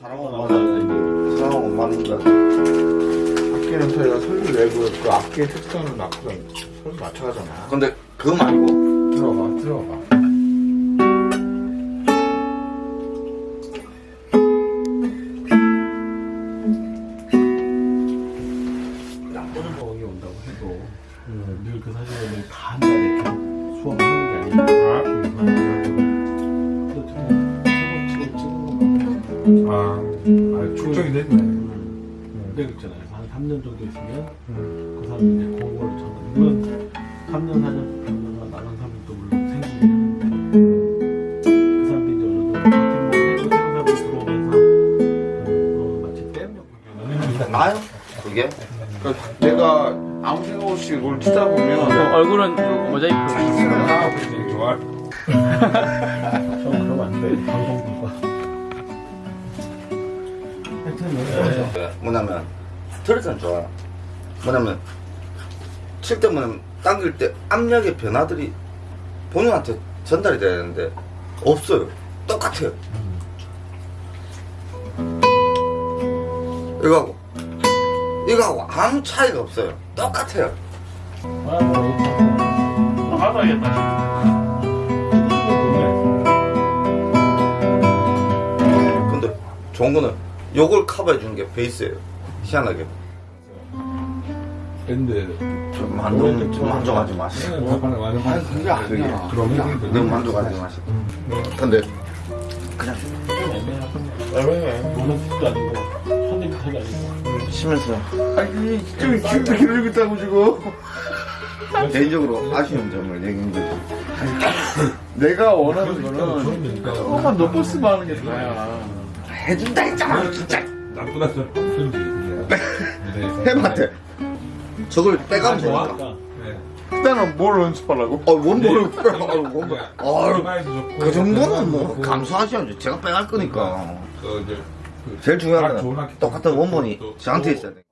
사람은 맞아. 사람은 맞는다. 악기는 저희가 설계 외부 그 악기의 특성을 맞춰서 설계 맞춰가잖아. 근데 그거 말고 들어봐, 들어봐. 나쁘는 거기 온다고 해도 늘그 사진을 다한 달에 이렇게 수업을 하는 게 아니라 아, 아 축적이 됐네. 근데 있잖아요 한 3년 정도 있으면 그 사람이 이제 공부를 전는 물론 3년 4년 병사가 나간 사람도 물론 생기긴 하는데 그 사람들이 이제 어느 정도 버팀목을 새로 사람이 들어오면서 어, 마치 댐 나요? 그게? 그 내가 아무 생각 없이 이걸 치다 보면 얼굴은 모자이크. 아, 그렇지, 좋아. 저 그러면 안돼 방송국과 그 뭐냐면 스트레스는 좋아요 뭐냐면 칠 때 뭐냐면 당길 때 압력의 변화들이 본인한테 전달이 돼야 되는데 없어요. 똑같아요. 이거하고. 이거하고 아무 차이가 없어요. 똑같아요. 받아야겠다. 근데 좋은 거는 요걸 커버해 주는 게 베이스예요. 희한하게. 근데 좀 만족, 좀 만족하지 마세요. 아니, 그게 아니야. 그러면 너무 만족하지 마시고. 근데 노는 도 아니고 손님 탓도 아니고 쉬면서 아니, 좀 기분 기르고 있다고 지금. 개인적으로 아쉬운 점을 얘기한 거지 내가 원하는 거는 조금만 높았으면 하는 게 나야. 해준다 했잖아. 진짜. 나쁘다. 그런지 해봤대 저걸 빼가면 되니까 좋아하니까. 일단은 뭘 연습하라고? 어 원본을 빼 원본 아유 좋고. 그 정도는 뭐 감수하셔야죠 제가 빼갈 거니까. 그 이제 제일 중요한 건 똑같은 원본이 또- 저한테 또- 있어야 돼